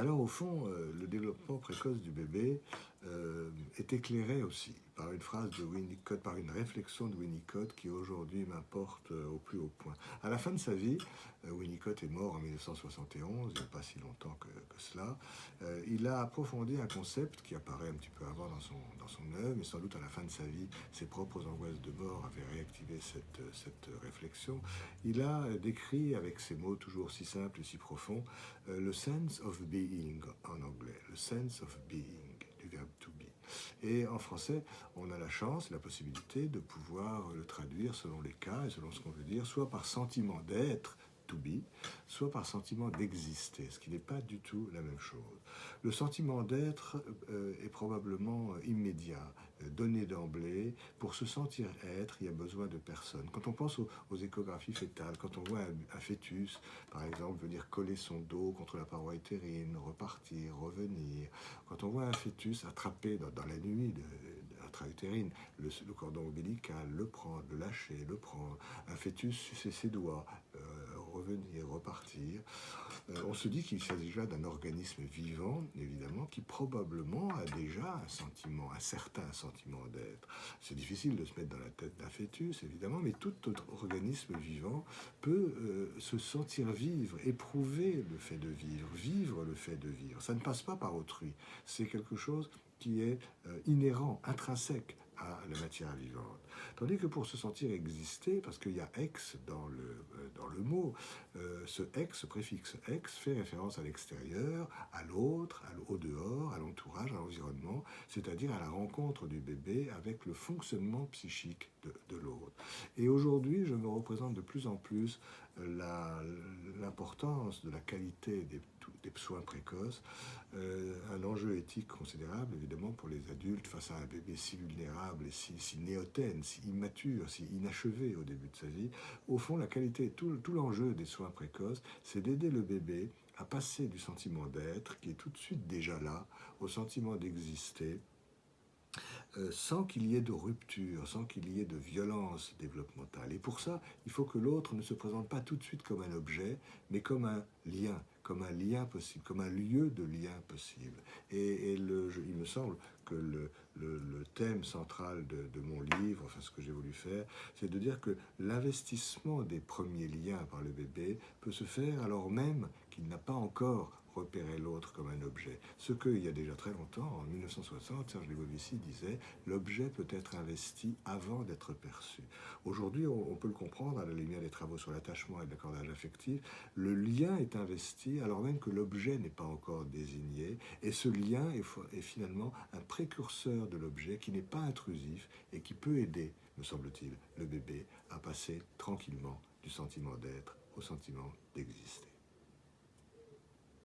Alors au fond, euh, le développement précoce du bébé euh, est éclairé aussi par une phrase de Winnicott, par une réflexion de Winnicott qui aujourd'hui m'importe euh, au plus haut point. À la fin de sa vie, Winnicott est mort en 1971, il n'y a pas si longtemps que, cela, il a approfondi un concept qui apparaît un petit peu avant dans son, dans son œuvre, mais sans doute à la fin de sa vie, ses propres angoisses de mort avaient réactivé cette, cette réflexion. Il a décrit avec ces mots toujours si simples et si profonds le sense of being en anglais, le sense of being du verbe to be. Et en français, on a la chance, la possibilité de pouvoir le traduire selon les cas et selon ce qu'on veut dire, soit par sentiment d'être, to be, soit par sentiment d'exister, ce qui n'est pas du tout la même chose. Le sentiment d'être euh, est probablement immédiat, euh, donné d'emblée. Pour se sentir être, il y a besoin de personne. Quand on pense aux, échographies fétales, quand on voit un, fœtus, par exemple, venir coller son dos contre la paroi utérine, repartir, revenir, quand on voit un fœtus attrapé dans, la nuit de, intra-utérine, le, cordon ombilical, le prendre, le lâcher, le prendre, un fœtus sucer ses doigts, euh, revenir, repartir, euh, on se dit qu'il s'agit déjà d'un organisme vivant, évidemment, qui probablement a déjà un sentiment, un certain sentiment d'être. C'est difficile de se mettre dans la tête d'un fœtus, évidemment, mais tout autre organisme vivant peut euh, se sentir vivre, éprouver le fait de vivre, vivre le fait de vivre. Ça ne passe pas par autrui. C'est quelque chose qui est euh, inhérent, intrinsèque à la matière vivante. Tandis que pour se sentir exister, parce qu'il y a ex dans le, euh, dans le mot, euh, ce ex, ce préfixe ex, fait référence à l'extérieur, à l'autre, au dehors, à l'entourage, à l'environnement, c'est-à-dire à la rencontre du bébé avec le fonctionnement psychique de, de l'autre. Et aujourd'hui, je me représente de plus en plus l'importance de la qualité des, des soins précoces, euh, un enjeu éthique considérable évidemment pour les adultes face à un bébé si vulnérable et si, si si immature, si inachevé au début de sa vie. Au fond, la qualité, tout, l'enjeu des soins précoces, c'est d'aider le bébé à passer du sentiment d'être, qui est tout de suite déjà là, au sentiment d'exister, sans qu'il y ait de rupture, sans qu'il y ait de violence développementale. Et pour ça, il faut que l'autre ne se présente pas tout de suite comme un objet, mais comme un lien, comme un lien possible, comme un lieu de lien possible. Et, il me semble que le, le, thème central de, de, mon livre, enfin ce que j'ai voulu faire, c'est de dire que l'investissement des premiers liens par le bébé peut se faire alors même qu'il n'a pas encore repérer l'autre comme un objet. Ce qu'il y a déjà très longtemps, en 1960, Serge Legovici disait « l'objet peut être investi avant d'être perçu ». Aujourd'hui, on, peut le comprendre à la lumière des travaux sur l'attachement et l'accordage affectif, le lien est investi alors même que l'objet n'est pas encore désigné, et ce lien est finalement un précurseur de l'objet qui n'est pas intrusif et qui peut aider, me semble-t-il, le bébé à passer tranquillement du sentiment d'être au sentiment d'exister.